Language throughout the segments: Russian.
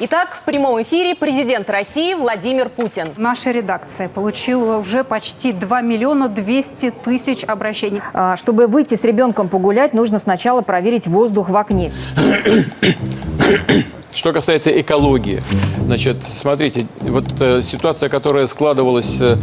Итак, в прямом эфире президент России Владимир Путин. Наша редакция получила уже почти 2 миллиона 200 тысяч обращений. А, Чтобы выйти с ребенком погулять, нужно сначала проверить воздух в окне. Что касается экологии, значит, смотрите, вот э, ситуация, которая складывалась э,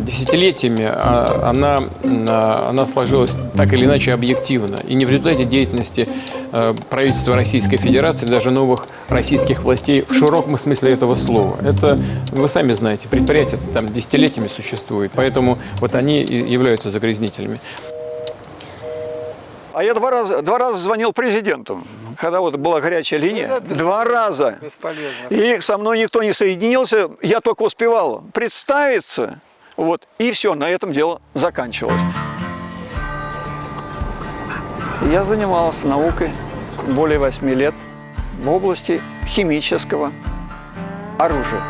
десятилетиями, а, она, а, она сложилась так или иначе объективно. И не в результате деятельности э, правительства Российской Федерации, даже новых российских властей в широком смысле этого слова. Это, вы сами знаете, предприятия там десятилетиями существуют, поэтому вот они и являются загрязнителями. А я два раза, два раза звонил президенту, когда вот была горячая линия. Два раза. И со мной никто не соединился, я только успевал представиться. Вот, и все, на этом дело заканчивалось. Я занимался наукой более восьми лет в области химического оружия.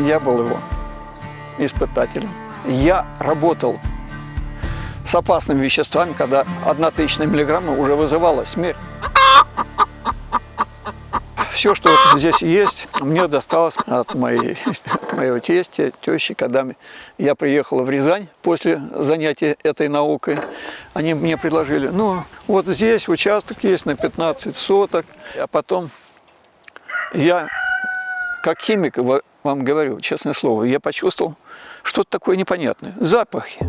Я был его испытателем. Я работал с опасными веществами, когда одна тысячная миллиграмма уже вызывала смерть. Все, что здесь есть, мне досталось от моей, моего тестя, тещи, когда я приехал в Рязань после занятия этой наукой. Они мне предложили, ну, вот здесь участок есть на 15 соток, а потом я, как химик, ва- вам говорю, честное слово, я почувствовал что-то такое непонятное. Запахи.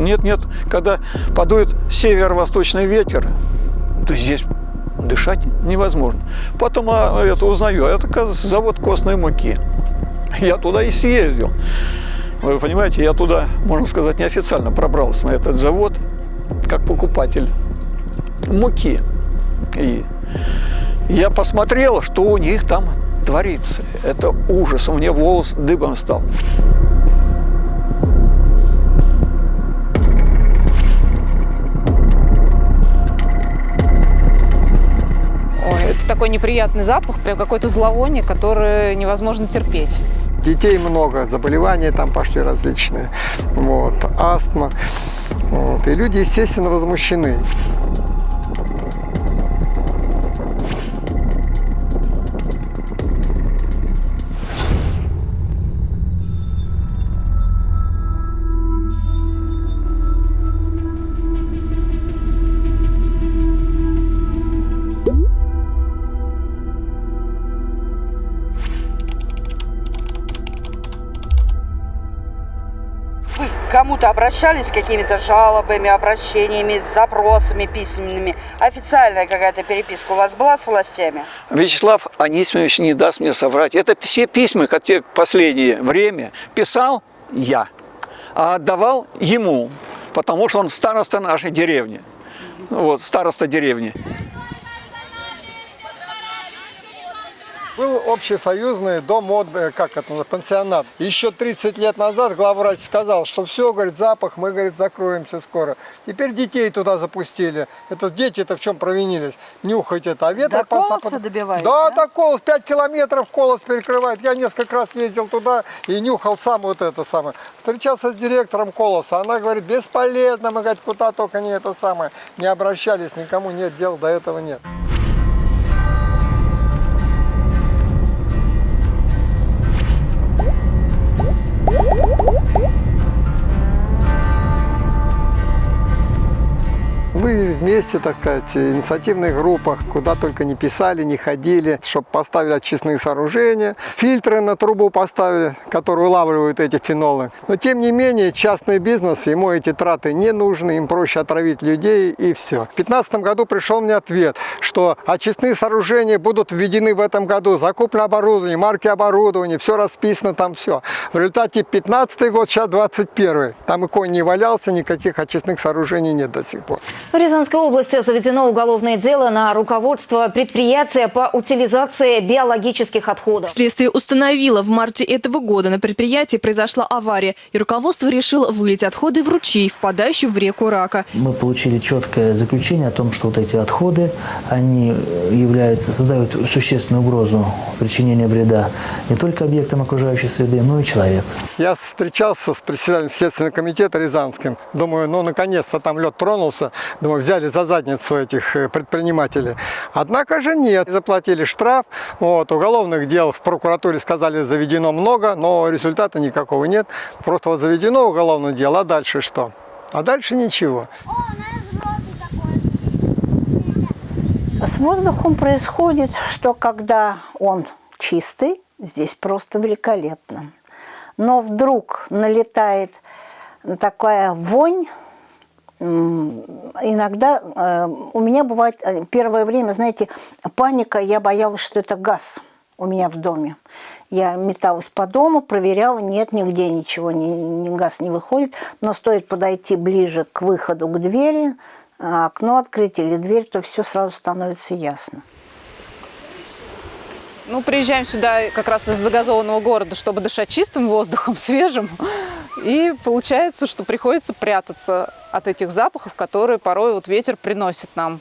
Нет, нет, когда подует северо-восточный ветер, то здесь дышать невозможно. Потом а, это узнаю, это, оказывается, завод костной муки. Я туда и съездил. Вы понимаете, я туда, можно сказать, неофициально пробрался на этот завод, как покупатель муки. И я посмотрел, что у них там творится. Это ужас. У меня волос дыбом стал. Такой неприятный запах, прям какое-то зловоние, которое невозможно терпеть. Детей много, заболевания там пошли различные, вот, астма. Вот, и люди, естественно, возмущены. Кому-то обращались с какими-то жалобами, обращениями, запросами письменными? Официальная какая-то переписка у вас была с властями? Вячеслав Анисимович не даст мне соврать. Это все письма, которые в последнее время писал я, а отдавал ему, потому что он староста нашей деревни. Вот, староста деревни. Был общесоюзный дом, от, э, как это, называется, пансионат. Еще 30 лет назад главврач сказал, что все, говорит, запах, мы, говорит, закроемся скоро. Теперь детей туда запустили. Это дети-то в чем провинились? Нюхать это, а ветер... До Колоса по- добивает, Да, да? до Колос, 5 километров Колос перекрывает. Я несколько раз ездил туда и нюхал сам вот это самое. Встречался с директором Колоса, она говорит, бесполезно, мы, говорит, куда только не это самое. Не обращались, никому нет дел, до этого нет. Мы вместе, так сказать, инициативных группах, куда только не писали, не ходили, чтобы поставили очистные сооружения, фильтры на трубу поставили, которые улавливают эти фенолы. Но тем не менее, частный бизнес, ему эти траты не нужны, им проще отравить людей и все. В 2015 году пришел мне ответ, что очистные сооружения будут введены в этом году, закуплено оборудование, марки оборудования, все расписано там, все. В результате 15 год, сейчас 21 Там и конь не валялся, никаких очистных сооружений нет до сих пор. В Рязанской области заведено уголовное дело на руководство предприятия по утилизации биологических отходов. Следствие установило, в марте этого года на предприятии произошла авария, и руководство решило вылить отходы в ручей, впадающий в реку Рака. Мы получили четкое заключение о том, что вот эти отходы, они являются, создают существенную угрозу причинения вреда не только объектам окружающей среды, но и человеку. Я встречался с председателем Следственного комитета Рязанским. Думаю, ну наконец-то там лед тронулся. Думаю, взяли за за задницу этих э, предпринимателей. Однако же нет. Заплатили штраф, вот, уголовных дел в прокуратуре сказали заведено много, но результата никакого нет. Просто вот заведено уголовное дело, а дальше что? А дальше ничего. С воздухом происходит, что когда он чистый, здесь просто великолепно. Но вдруг налетает такая вонь, иногда э, у меня бывает э, первое время, знаете, паника, я боялась, что это газ у меня в доме. Я металась по дому, проверяла, нет, нигде ничего, ни, ни газ не выходит. Но стоит подойти ближе к выходу, к двери, а окно открыть или дверь, то все сразу становится ясно. Ну, приезжаем сюда как раз из загазованного города, чтобы дышать чистым воздухом, свежим. И получается, что приходится прятаться от этих запахов, которые порой вот ветер приносит нам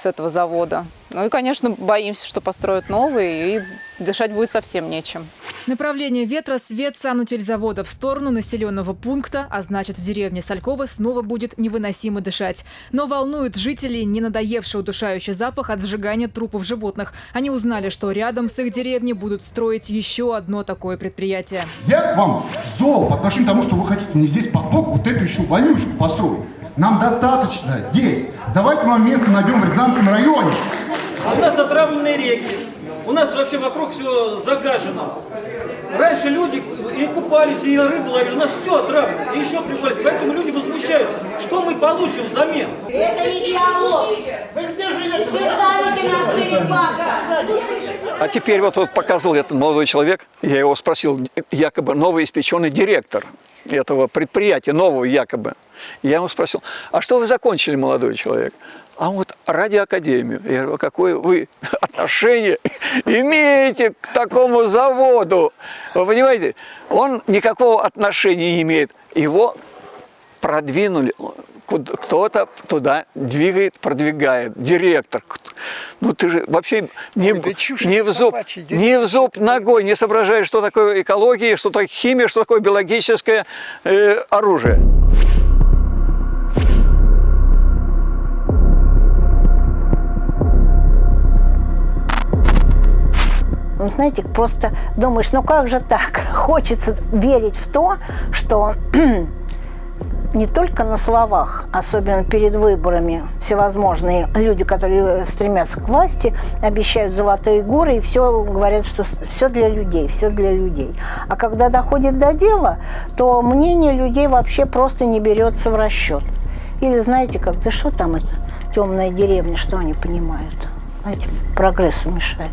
с этого завода. Ну и, конечно, боимся, что построят новые, и дышать будет совсем нечем. Направление ветра – свет санутельзавода в сторону населенного пункта, а значит, в деревне Салькова снова будет невыносимо дышать. Но волнует жителей не надоевший удушающий запах от сжигания трупов животных. Они узнали, что рядом с их деревней будут строить еще одно такое предприятие. Я к вам зол по отношению к тому, что вы хотите мне здесь поток вот эту еще вонючку построить. Нам достаточно здесь. Давайте мы вам место найдем в Рязанском районе. А у нас отравленные реки. У нас вообще вокруг все загажено. Раньше люди и купались, и рыбу ловили, у нас все отравлено, и еще прикупались. Поэтому люди возмущаются. Что мы получим взамен? Это не диалог. А теперь вот, вот показывал этот молодой человек, я его спросил, якобы новый испеченный директор этого предприятия, нового якобы. Я ему спросил, а что вы закончили, молодой человек? А вот радиоакадемию. Я говорю, какое вы отношение имеете к такому заводу? Вы понимаете, он никакого отношения не имеет. Его продвинули, кто-то туда двигает, продвигает, директор. Ну ты же вообще не, не, в зуб, не в зуб ногой не соображаешь, что такое экология, что такое химия, что такое биологическое э, оружие. Ну, знаете, просто думаешь, ну как же так? Хочется верить в то, что не только на словах, особенно перед выборами, всевозможные люди, которые стремятся к власти, обещают золотые горы и все говорят, что все для людей, все для людей. А когда доходит до дела, то мнение людей вообще просто не берется в расчет. Или знаете как, да что там это, темная деревня, что они понимают? Знаете, прогрессу мешает.